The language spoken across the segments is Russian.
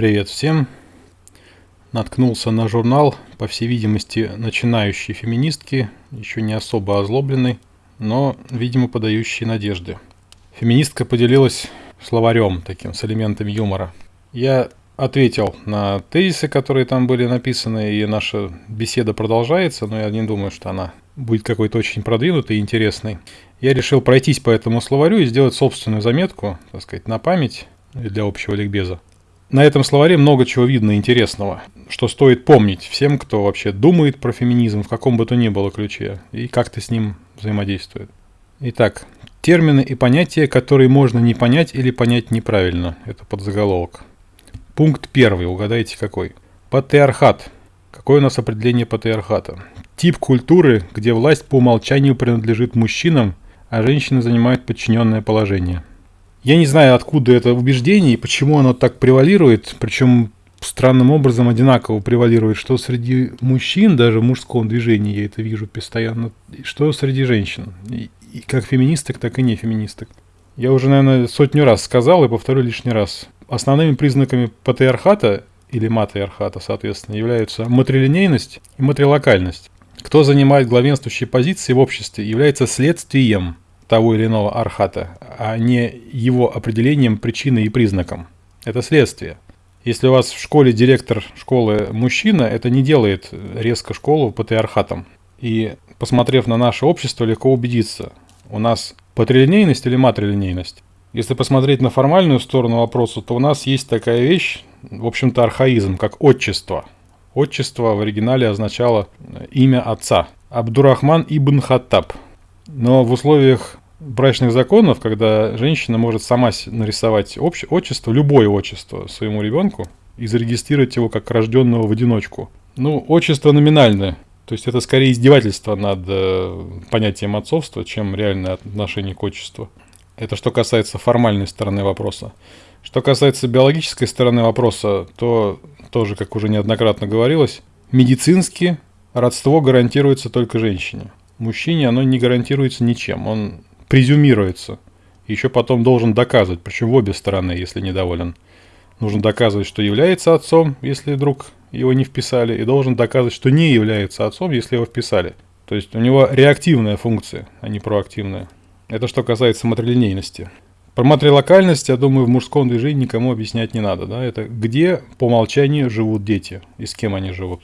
Привет всем. Наткнулся на журнал, по всей видимости, начинающей феминистки, еще не особо озлобленный, но, видимо, подающий надежды. Феминистка поделилась словарем таким, с элементами юмора. Я ответил на тезисы, которые там были написаны, и наша беседа продолжается, но я не думаю, что она будет какой-то очень продвинутой и интересной. Я решил пройтись по этому словарю и сделать собственную заметку, так сказать, на память для общего ликбеза. На этом словаре много чего видно интересного, что стоит помнить всем, кто вообще думает про феминизм в каком бы то ни было ключе и как-то с ним взаимодействует. Итак, термины и понятия, которые можно не понять или понять неправильно. Это подзаголовок. Пункт первый, угадайте какой. Патриархат. Какое у нас определение патриархата? Тип культуры, где власть по умолчанию принадлежит мужчинам, а женщины занимают подчиненное положение – я не знаю, откуда это убеждение и почему оно так превалирует, причем странным образом одинаково превалирует, что среди мужчин, даже в мужском движении я это вижу постоянно, что среди женщин, и, как феминисток, так и не феминисток. Я уже, наверное, сотню раз сказал и повторю лишний раз. Основными признаками патриархата или матриархата, соответственно, являются матрилинейность и матрилокальность. Кто занимает главенствующие позиции в обществе, является следствием того или иного архата, а не его определением, причиной и признаком. Это следствие. Если у вас в школе директор школы мужчина, это не делает резко школу патриархатом. И посмотрев на наше общество, легко убедиться, у нас патрилинейность или матрилинейность. Если посмотреть на формальную сторону вопроса, то у нас есть такая вещь, в общем-то архаизм, как отчество. Отчество в оригинале означало имя отца. Абдурахман ибн Хаттаб. Но в условиях брачных законов, когда женщина может сама нарисовать обще, отчество, любое отчество своему ребенку и зарегистрировать его как рожденного в одиночку. Ну, отчество номинальное. То есть это скорее издевательство над э, понятием отцовства, чем реальное отношение к отчеству. Это что касается формальной стороны вопроса. Что касается биологической стороны вопроса, то тоже, как уже неоднократно говорилось, медицински родство гарантируется только женщине. Мужчине оно не гарантируется ничем. Он презюмируется. Еще потом должен доказывать, причем в обе стороны, если недоволен. Нужно доказывать, что является отцом, если вдруг его не вписали, и должен доказывать, что не является отцом, если его вписали. То есть у него реактивная функция, а не проактивная. Это что касается матрилинейности. Про матрилокальность, я думаю, в мужском движении никому объяснять не надо. Да? Это где по умолчанию живут дети и с кем они живут.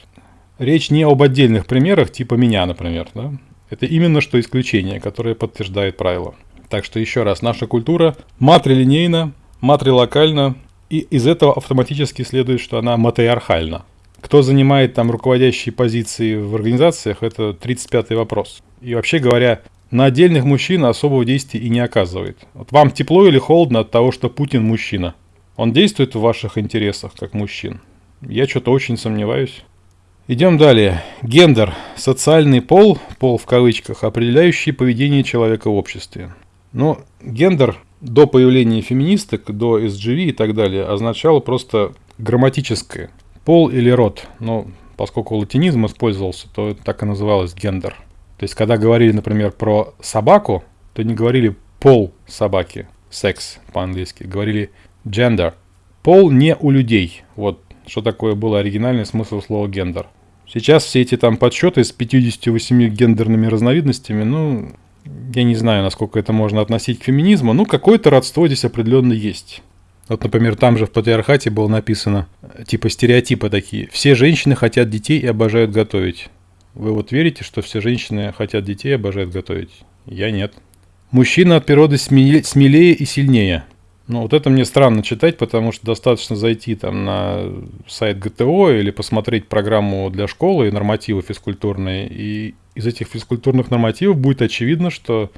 Речь не об отдельных примерах, типа меня, например. Да? Это именно что исключение, которое подтверждает правило. Так что еще раз, наша культура матрилинейна, матрилокальна, и из этого автоматически следует, что она матриархальна. Кто занимает там руководящие позиции в организациях, это 35-й вопрос. И вообще говоря, на отдельных мужчин особого действия и не оказывает. Вот вам тепло или холодно от того, что Путин мужчина? Он действует в ваших интересах, как мужчин? Я что-то очень сомневаюсь. Идем далее. Гендер – социальный пол, пол в кавычках, определяющий поведение человека в обществе. Но гендер до появления феминисток, до SGV и так далее означало просто грамматическое. Пол или род. Но поскольку латинизм использовался, то так и называлось гендер. То есть, когда говорили, например, про собаку, то не говорили пол собаки, секс по-английски, говорили gender. Пол не у людей. Вот что такое был оригинальный смысл слова гендер. Сейчас все эти там подсчеты с 58 гендерными разновидностями, ну, я не знаю, насколько это можно относить к феминизму, ну, какое-то родство здесь определенно есть. Вот, например, там же в патриархате было написано, типа стереотипы такие. Все женщины хотят детей и обожают готовить. Вы вот верите, что все женщины хотят детей и обожают готовить? Я нет. Мужчина от природы смелее и сильнее. Ну, вот это мне странно читать, потому что достаточно зайти там на сайт ГТО или посмотреть программу для школы и нормативы физкультурные. И из этих физкультурных нормативов будет очевидно, что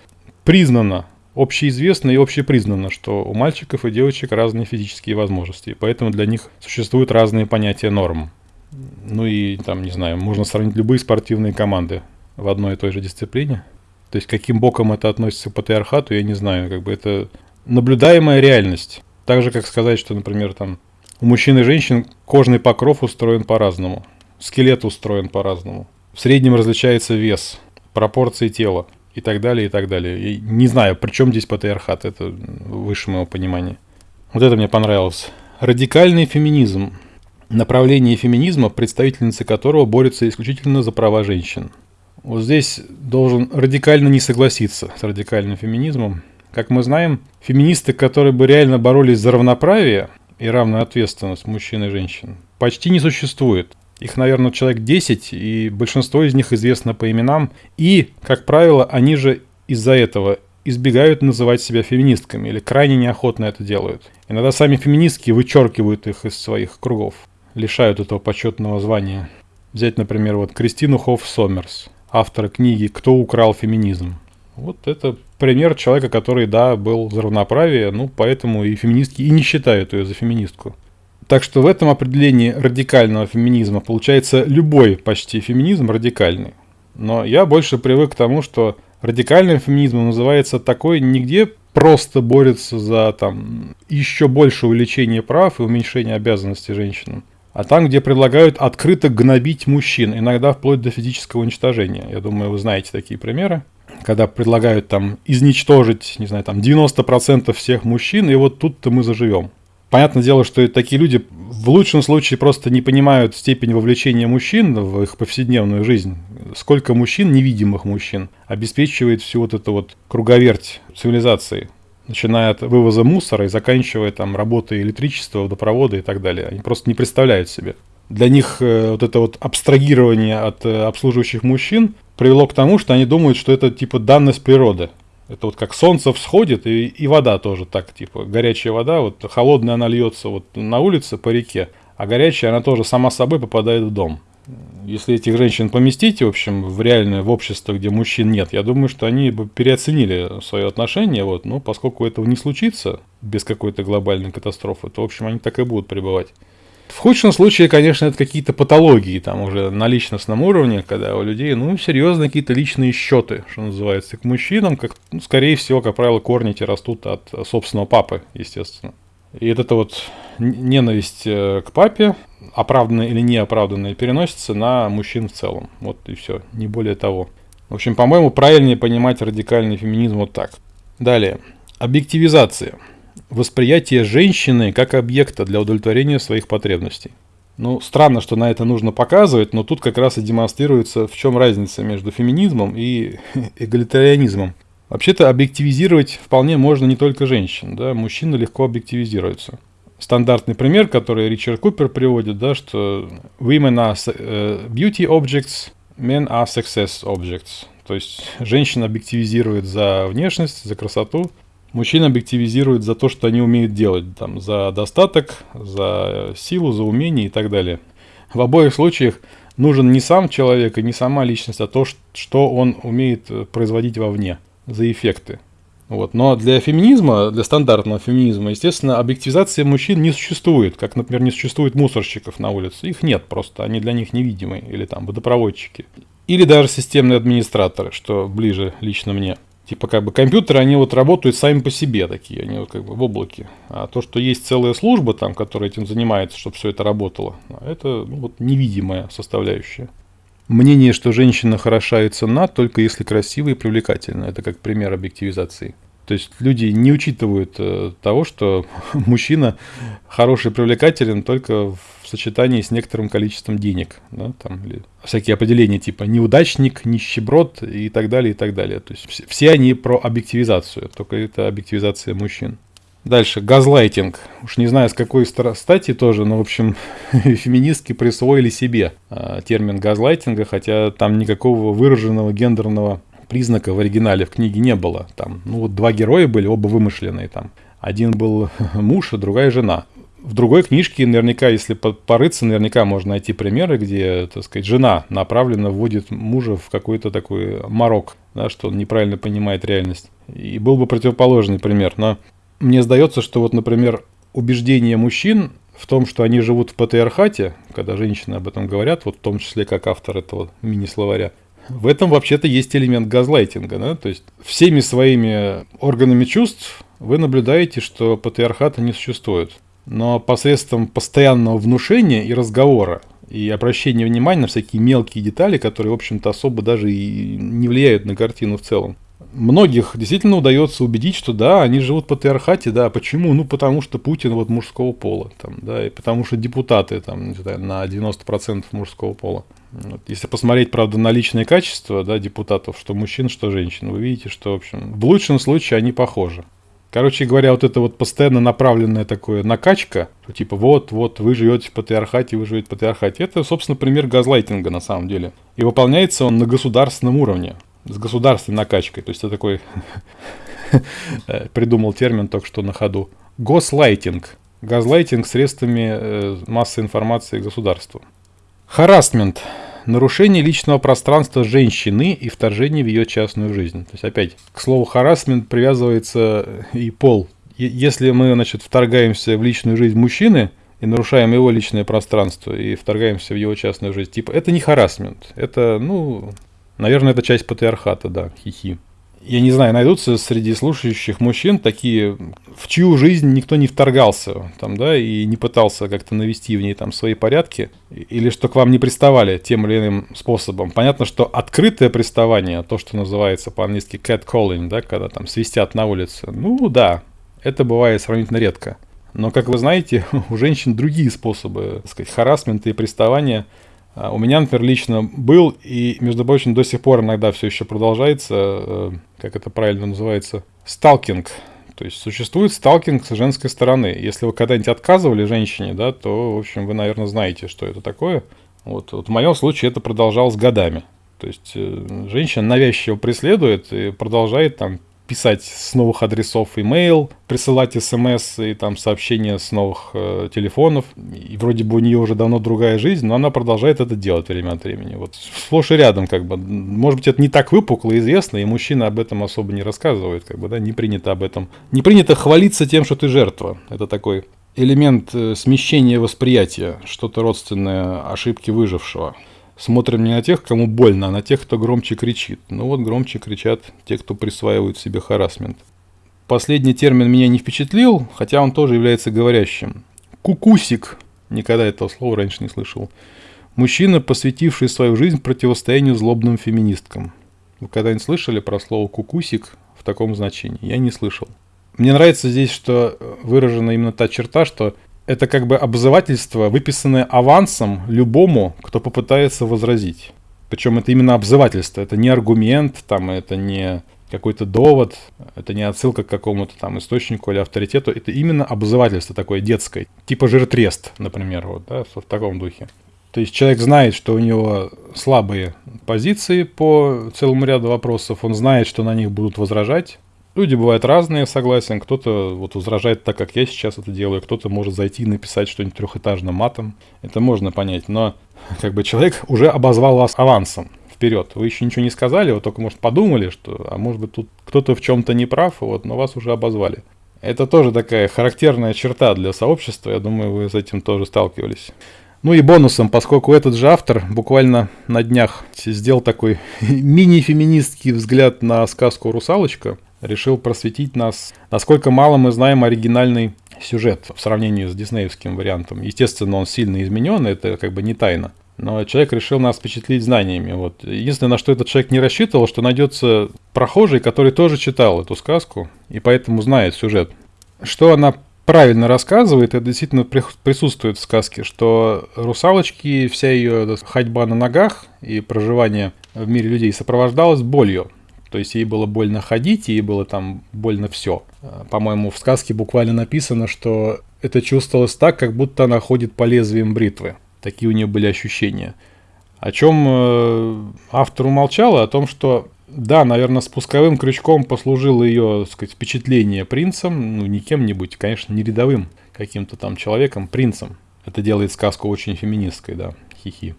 признано, общеизвестно и общепризнано, что у мальчиков и девочек разные физические возможности. И поэтому для них существуют разные понятия норм. Ну и там, не знаю, можно сравнить любые спортивные команды в одной и той же дисциплине. То есть каким боком это относится к патриархату, я не знаю. Как бы это наблюдаемая реальность. Так же, как сказать, что, например, там у мужчин и женщин кожный покров устроен по-разному, скелет устроен по-разному. В среднем различается вес, пропорции тела и так далее, и так далее. И не знаю, при чем здесь патриархат, это выше моего понимания. Вот это мне понравилось. Радикальный феминизм. Направление феминизма, представительницы которого борются исключительно за права женщин. Вот здесь должен радикально не согласиться с радикальным феминизмом. Как мы знаем, феминисты, которые бы реально боролись за равноправие и равную ответственность мужчин и женщин, почти не существует. Их, наверное, человек 10, и большинство из них известно по именам. И, как правило, они же из-за этого избегают называть себя феминистками или крайне неохотно это делают. Иногда сами феминистки вычеркивают их из своих кругов, лишают этого почетного звания. Взять, например, вот Кристину Хофф Сомерс, автора книги «Кто украл феминизм?». Вот это пример человека, который, да, был за равноправие, ну, поэтому и феминистки и не считают ее за феминистку. Так что в этом определении радикального феминизма получается любой почти феминизм радикальный. Но я больше привык к тому, что радикальным феминизмом называется такой, нигде просто борется за там еще больше увеличение прав и уменьшение обязанностей женщинам. А там, где предлагают открыто гнобить мужчин, иногда вплоть до физического уничтожения. Я думаю, вы знаете такие примеры. Когда предлагают там изничтожить, не знаю, там 90% всех мужчин, и вот тут-то мы заживем. Понятное дело, что такие люди в лучшем случае просто не понимают степень вовлечения мужчин в их повседневную жизнь. Сколько мужчин, невидимых мужчин, обеспечивает всю вот эту вот круговерть цивилизации. Начиная от вывоза мусора и заканчивая там работой электричества, водопровода и так далее. Они просто не представляют себе. Для них э, вот это вот абстрагирование от э, обслуживающих мужчин привело к тому, что они думают, что это типа данность природы. Это вот как солнце всходит, и, и вода тоже так, типа, горячая вода, вот холодная она льется вот на улице по реке, а горячая она тоже сама собой попадает в дом. Если этих женщин поместить, в общем, в реальное, в общество, где мужчин нет, я думаю, что они бы переоценили свое отношение, вот, но поскольку этого не случится без какой-то глобальной катастрофы, то, в общем, они так и будут пребывать. В худшем случае, конечно, это какие-то патологии там уже на личностном уровне, когда у людей, ну, серьезно какие-то личные счеты, что называется, к мужчинам, как, ну, скорее всего, как правило, корни эти растут от собственного папы, естественно. И вот эта вот ненависть э, к папе, оправданная или неоправданная, переносится на мужчин в целом. Вот и все, не более того. В общем, по-моему, правильнее понимать радикальный феминизм вот так. Далее. Объективизация восприятие женщины как объекта для удовлетворения своих потребностей. Ну, странно, что на это нужно показывать, но тут как раз и демонстрируется, в чем разница между феминизмом и эгалитарианизмом. Вообще-то объективизировать вполне можно не только женщин, да, мужчины легко объективизируются. Стандартный пример, который Ричард Купер приводит, да, что women are э, beauty objects, men are success objects. То есть женщина объективизирует за внешность, за красоту, Мужчин объективизируют за то, что они умеют делать, там, за достаток, за силу, за умение и так далее. В обоих случаях нужен не сам человек и не сама личность, а то, что он умеет э, производить вовне, за эффекты. Вот. Но для феминизма, для стандартного феминизма, естественно, объективизации мужчин не существует, как, например, не существует мусорщиков на улице. Их нет просто, они для них невидимые, или там водопроводчики. Или даже системные администраторы, что ближе лично мне. Типа как бы компьютеры, они вот работают сами по себе такие, они вот как бы в облаке. А то, что есть целая служба там, которая этим занимается, чтобы все это работало, это ну, вот невидимая составляющая. Мнение, что женщина хороша и ценна, только если красивая и привлекательна. Это как пример объективизации. То есть люди не учитывают э, того, что мужчина хороший и привлекателен только в сочетании с некоторым количеством денег. Да, там, или всякие определения типа неудачник, нищеброд и так далее, и так далее. То есть все, они про объективизацию, только это объективизация мужчин. Дальше, газлайтинг. Уж не знаю, с какой стати тоже, но, в общем, феминистки присвоили себе э, термин газлайтинга, хотя там никакого выраженного гендерного признака в оригинале в книге не было. Там, ну вот два героя были, оба вымышленные там. Один был муж, а другая жена. В другой книжке наверняка, если порыться, наверняка можно найти примеры, где, так сказать, жена направленно вводит мужа в какой-то такой морок, да, что он неправильно понимает реальность. И был бы противоположный пример. Но мне сдается, что вот, например, убеждение мужчин в том, что они живут в патриархате, когда женщины об этом говорят, вот в том числе как автор этого мини-словаря, в этом вообще-то есть элемент газлайтинга. Да? То есть всеми своими органами чувств вы наблюдаете, что патриархата не существует. Но посредством постоянного внушения и разговора, и обращения внимания на всякие мелкие детали, которые, в общем-то, особо даже и не влияют на картину в целом, многих действительно удается убедить, что да, они живут в патриархате, да, почему? Ну, потому что Путин вот мужского пола, там, да, и потому что депутаты там, на 90% мужского пола. Вот. Если посмотреть, правда, на личные качества, да, депутатов, что мужчин, что женщин, вы видите, что, в общем, в лучшем случае они похожи. Короче говоря, вот это вот постоянно направленная такое накачка, что типа вот, вот, вы живете в патриархате, вы живете в патриархате, это, собственно, пример газлайтинга на самом деле. И выполняется он на государственном уровне с государственной накачкой. То есть это такой придумал термин только что на ходу. Гослайтинг. Газлайтинг средствами э, массовой информации государству. Харасмент. Нарушение личного пространства женщины и вторжение в ее частную жизнь. То есть опять к слову харасмент привязывается и пол. Если мы, значит, вторгаемся в личную жизнь мужчины, и нарушаем его личное пространство и вторгаемся в его частную жизнь. Типа, это не харасмент, это, ну, Наверное, это часть патриархата, да, хихи. Я не знаю, найдутся среди слушающих мужчин такие, в чью жизнь никто не вторгался, там, да, и не пытался как-то навести в ней там свои порядки, или что к вам не приставали тем или иным способом. Понятно, что открытое приставание, то, что называется по-английски catcalling, да, когда там свистят на улице, ну да, это бывает сравнительно редко. Но, как вы знаете, у женщин другие способы, так сказать, харасмента и приставания – у меня, например, лично был, и, между прочим, до сих пор иногда все еще продолжается, э, как это правильно называется, сталкинг. То есть существует сталкинг с женской стороны. Если вы когда-нибудь отказывали женщине, да, то, в общем, вы, наверное, знаете, что это такое. Вот, вот в моем случае это продолжалось годами. То есть э, женщина навязчиво преследует и продолжает там писать с новых адресов имейл, присылать смс и там сообщения с новых э, телефонов. И вроде бы у нее уже давно другая жизнь, но она продолжает это делать время от времени. Вот сплошь и рядом как бы. Может быть, это не так выпукло известно, и мужчина об этом особо не рассказывает, как бы, да, не принято об этом. Не принято хвалиться тем, что ты жертва. Это такой элемент э, смещения восприятия, что-то родственное ошибки выжившего смотрим не на тех, кому больно, а на тех, кто громче кричит. Ну вот громче кричат те, кто присваивают себе харасмент. Последний термин меня не впечатлил, хотя он тоже является говорящим. Кукусик. Никогда этого слова раньше не слышал. Мужчина, посвятивший свою жизнь противостоянию злобным феминисткам. Вы когда-нибудь слышали про слово «кукусик» в таком значении? Я не слышал. Мне нравится здесь, что выражена именно та черта, что это как бы обзывательство, выписанное авансом любому, кто попытается возразить. Причем это именно обзывательство, это не аргумент, там, это не какой-то довод, это не отсылка к какому-то там источнику или авторитету, это именно обзывательство такое детское, типа жиртрест, например, вот, да, в таком духе. То есть человек знает, что у него слабые позиции по целому ряду вопросов, он знает, что на них будут возражать, Люди бывают разные, согласен. Кто-то вот возражает так, как я сейчас это делаю, кто-то может зайти и написать что-нибудь трехэтажным матом. Это можно понять, но как бы человек уже обозвал вас авансом вперед. Вы еще ничего не сказали, вы только, может, подумали, что, а может быть, тут кто-то в чем-то не прав, вот, но вас уже обозвали. Это тоже такая характерная черта для сообщества, я думаю, вы с этим тоже сталкивались. Ну и бонусом, поскольку этот же автор буквально на днях сделал такой мини-феминистский взгляд на сказку «Русалочка», решил просветить нас, насколько мало мы знаем оригинальный сюжет в сравнении с диснеевским вариантом. Естественно, он сильно изменен, это как бы не тайна. Но человек решил нас впечатлить знаниями. Вот. Единственное, на что этот человек не рассчитывал, что найдется прохожий, который тоже читал эту сказку и поэтому знает сюжет. Что она правильно рассказывает, это действительно присутствует в сказке, что русалочки, вся ее ходьба на ногах и проживание в мире людей сопровождалась болью. То есть ей было больно ходить, ей было там больно все. По-моему, в сказке буквально написано, что это чувствовалось так, как будто она ходит по лезвиям бритвы. Такие у нее были ощущения. О чем э, автор умолчал, о том, что да, наверное, спусковым крючком послужило ее, так сказать, впечатление принцем, ну, не кем-нибудь, конечно, не рядовым каким-то там человеком, принцем. Это делает сказку очень феминистской, да, хихи.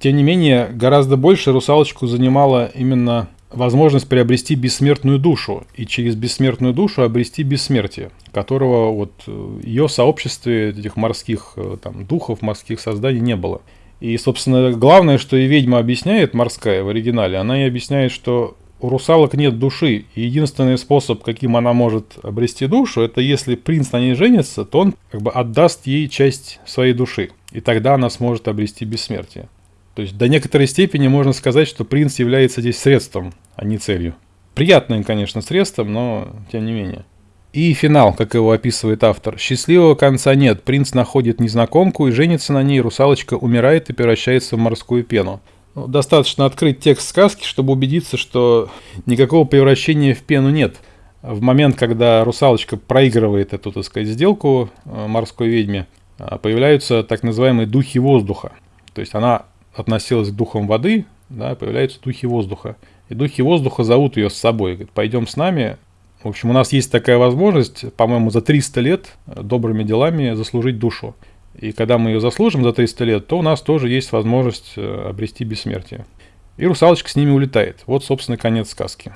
Тем не менее, гораздо больше русалочку занимала именно возможность приобрести бессмертную душу и через бессмертную душу обрести бессмертие, которого вот э, ее сообществе этих морских э, там, духов, морских созданий не было. И, собственно, главное, что и ведьма объясняет, морская в оригинале, она и объясняет, что у русалок нет души, и единственный способ, каким она может обрести душу, это если принц на ней женится, то он как бы отдаст ей часть своей души, и тогда она сможет обрести бессмертие. То есть до некоторой степени можно сказать, что принц является здесь средством, а не целью. приятным, конечно, средством, но тем не менее. И финал, как его описывает автор. Счастливого конца нет. Принц находит незнакомку и женится на ней. Русалочка умирает и превращается в морскую пену. Ну, достаточно открыть текст сказки, чтобы убедиться, что никакого превращения в пену нет. В момент, когда русалочка проигрывает эту, так сказать, сделку э, морской ведьме, э, появляются так называемые духи воздуха. То есть она относилась к духам воды, да, появляются духи воздуха. И духи воздуха зовут ее с собой. Говорят, пойдем с нами. В общем, у нас есть такая возможность, по-моему, за 300 лет добрыми делами заслужить душу. И когда мы ее заслужим за 300 лет, то у нас тоже есть возможность э, обрести бессмертие. И русалочка с ними улетает. Вот, собственно, конец сказки.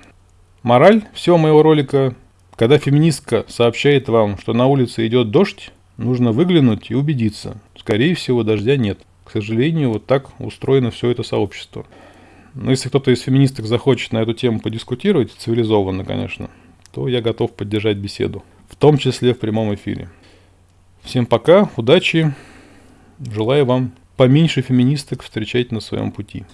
Мораль всего моего ролика. Когда феминистка сообщает вам, что на улице идет дождь, нужно выглянуть и убедиться. Скорее всего, дождя нет. К сожалению, вот так устроено все это сообщество. Но если кто-то из феминисток захочет на эту тему подискутировать, цивилизованно, конечно, то я готов поддержать беседу. В том числе в прямом эфире. Всем пока, удачи. Желаю вам поменьше феминисток встречать на своем пути.